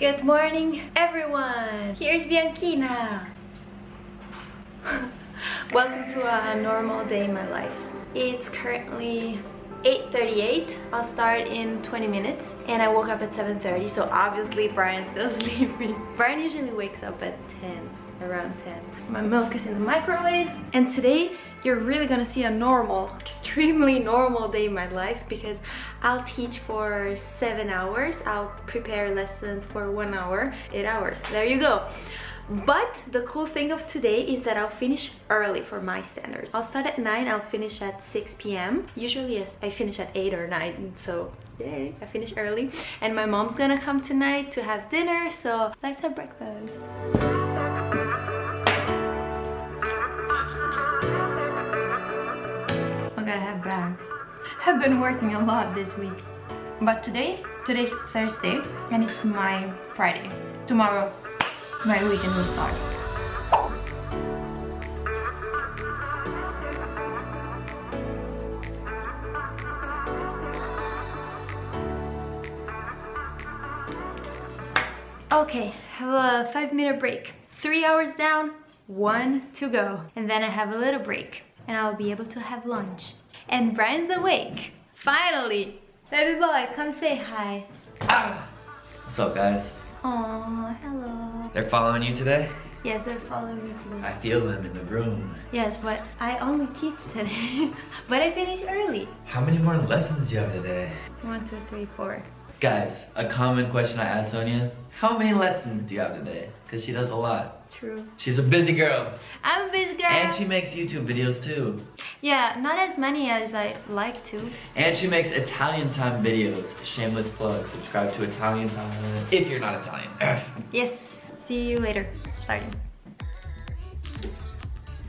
Good morning, everyone! Here's Bianchina! Welcome to a normal day in my life. It's currently 8.38. I'll start in 20 minutes and I woke up at 7.30 so obviously Brian's still sleeping. Brian usually wakes up at 10, around 10. My milk is in the microwave and today you're really gonna see a normal, extremely normal day in my life because I'll teach for seven hours. I'll prepare lessons for one hour, eight hours. There you go. But the cool thing of today is that I'll finish early for my standards. I'll start at 9, I'll finish at 6 p.m. Usually I finish at 8 or 9, so yay, I finish early. And my mom's gonna come tonight to have dinner, so let's have breakfast. I gotta have bags. I've been working a lot this week. But today, today's Thursday, and it's my Friday. Tomorrow, my weekend will start. Okay, have a five minute break. Three hours down, one to go. And then I have a little break and I'll be able to have lunch. And Brian's awake. Finally! Baby boy, come say hi. What's up, guys? Oh, hello. They're following you today? Yes, they're following me today. I feel them in the room. Yes, but I only teach today. but I finish early. How many more lessons do you have today? One, two, three, four. Guys, a common question I ask Sonia. How many lessons do you have today? Because she does a lot. True. She's a busy girl. I'm a busy girl. And she makes YouTube videos too. Yeah, not as many as I like to. And she makes Italian time videos. Shameless plug. Subscribe to Italian time if you're not Italian. yes. See you later. Starting.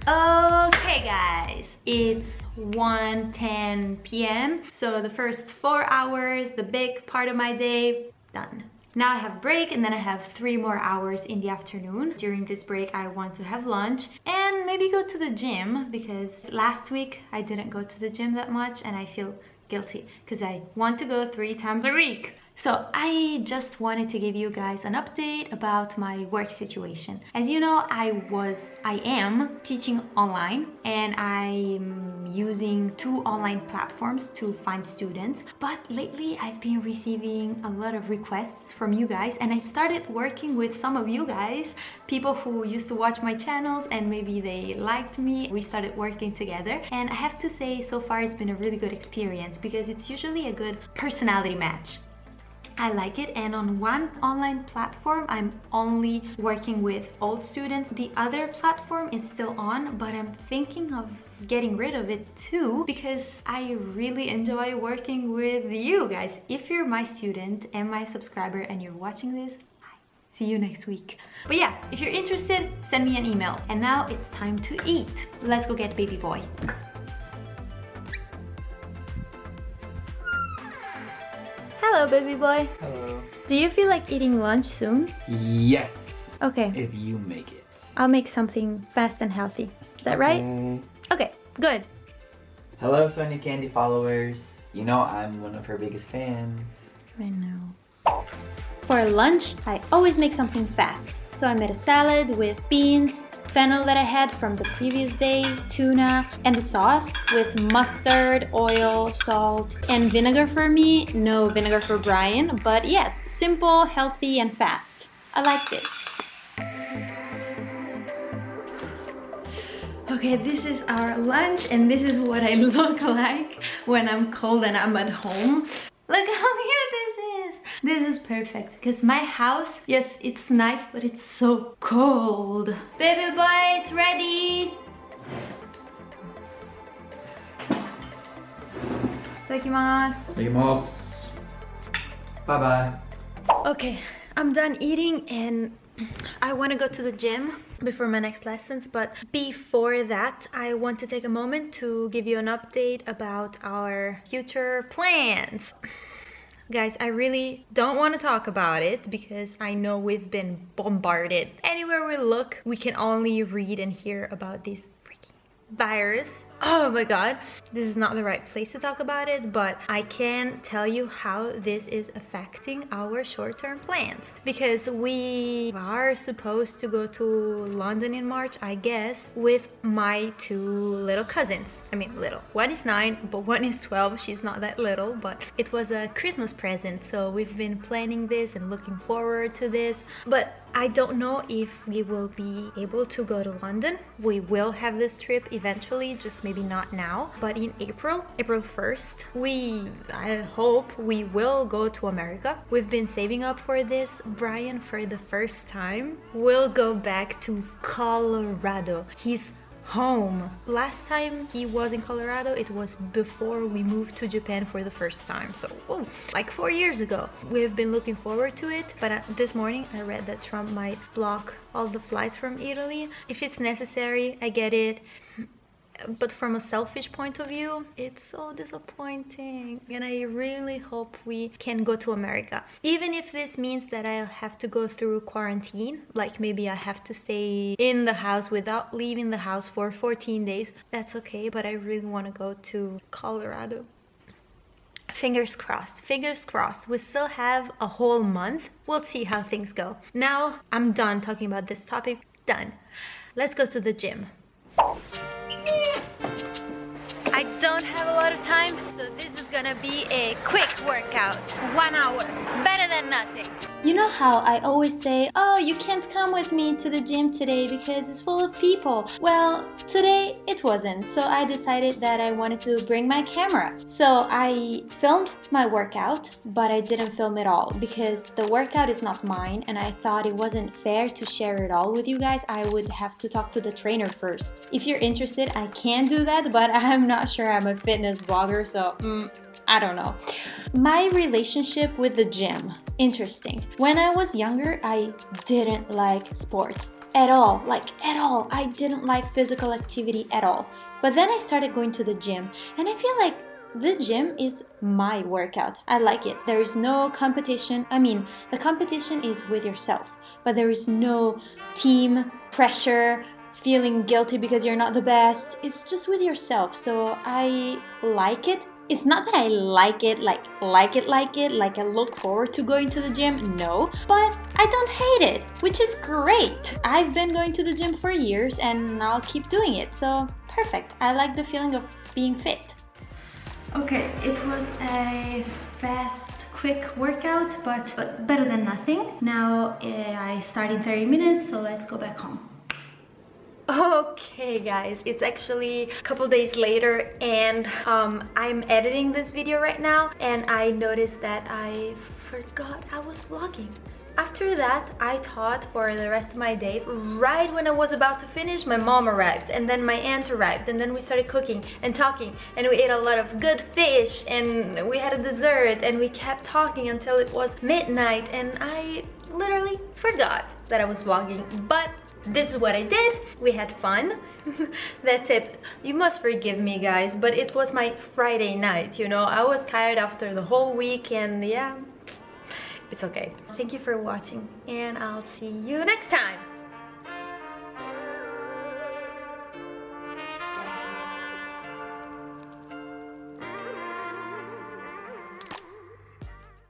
Okay guys, it's 1.10 p.m. So the first four hours, the big part of my day, done. Now I have break and then I have three more hours in the afternoon. During this break, I want to have lunch and maybe go to the gym because last week I didn't go to the gym that much and I feel guilty because I want to go three times a week. So I just wanted to give you guys an update about my work situation. As you know, I was, I am teaching online and I'm using two online platforms to find students. But lately I've been receiving a lot of requests from you guys and I started working with some of you guys, people who used to watch my channels and maybe they liked me. We started working together and I have to say so far it's been a really good experience because it's usually a good personality match. I like it and on one online platform I'm only working with old students. The other platform is still on but I'm thinking of getting rid of it too because I really enjoy working with you guys. If you're my student and my subscriber and you're watching this, see you next week. But yeah, if you're interested, send me an email. And now it's time to eat. Let's go get baby boy. Hello, baby boy. Hello. Do you feel like eating lunch soon? Yes. Okay, If you make it. I'll make something fast and healthy. Is that right? Okay. Okay, good. Hello, Sonia Candy followers. You know I'm one of her biggest fans. I know. For lunch, I always make something fast. So I made a salad with beans, fennel that I had from the previous day, tuna, and the sauce with mustard, oil, salt, and vinegar for me. No vinegar for Brian, but yes, simple, healthy, and fast. I liked it. Okay, this is our lunch and this is what I look like when I'm cold and I'm at home. Look how cute this is! Perfect because my house, yes, it's nice, but it's so cold. Baby boy, it's ready! Itadakimasu. Take him off. Bye-bye. Okay, I'm done eating and I want to go to the gym before my next lessons but before that I want to take a moment to give you an update about our future plans. Guys, I really don't want to talk about it because I know we've been bombarded. Anywhere we look, we can only read and hear about these virus. Oh my god. This is not the right place to talk about it but i can tell you how this is affecting our short-term plans. Because we are supposed to go to london in march i guess with my two little cousins. I mean little. One is nine but one is 12 she's not that little but it was a christmas present so we've been planning this and looking forward to this. But I don't know if we will be able to go to London. We will have this trip eventually, just maybe not now. But in April, April 1st, we, I hope we will go to America. We've been saving up for this. Brian, for the first time, will go back to Colorado. He's home. Last time he was in Colorado, it was before we moved to Japan for the first time. So, whoa, like four years ago. We've been looking forward to it, but uh, this morning I read that Trump might block all the flights from Italy. If it's necessary, I get it but from a selfish point of view it's so disappointing. And i really hope we can go to america. Even if this means that i'll have to go through quarantine like maybe i have to stay in the house without leaving the house for 14 days that's okay but i really want to go to colorado. Fingers crossed fingers crossed. We still have a whole month. We'll see how things go. Now i'm done talking about this topic. Done. Let's go to the gym don't have a lot of time, so this is gonna be a quick workout. One hour, better than nothing. You know how I always say, oh, you can't come with me to the gym today because it's full of people. Well, today it wasn't, so I decided that I wanted to bring my camera. So I filmed my workout, but I didn't film it all because the workout is not mine and I thought it wasn't fair to share it all with you guys. I would have to talk to the trainer first. If you're interested, I can do that, but I'm not sure I'm a fitness blogger, so mm, I don't know. My relationship with the gym interesting. When I was younger, I didn't like sports at all, like at all. I didn't like physical activity at all. But then I started going to the gym and I feel like the gym is my workout. I like it. There is no competition. I mean, the competition is with yourself, but there is no team pressure, feeling guilty because you're not the best. It's just with yourself. So I like it it's not that I like it, like like it, like it, like I look forward to going to the gym, no, but I don't hate it, which is great. I've been going to the gym for years and I'll keep doing it, so perfect. I like the feeling of being fit. Okay, it was a fast quick workout, but, but better than nothing. Now uh, I start in 30 minutes, so let's go back home. Okay guys, it's actually a couple days later and um, I'm editing this video right now and I noticed that I forgot I was vlogging. After that, I thought for the rest of my day, right when I was about to finish, my mom arrived and then my aunt arrived and then we started cooking and talking and we ate a lot of good fish and we had a dessert and we kept talking until it was midnight and I literally forgot that I was vlogging. But this is what I did. We had fun. That's it. You must forgive me, guys, but it was my Friday night, you know? I was tired after the whole week and yeah, it's okay. Thank you for watching and I'll see you next time.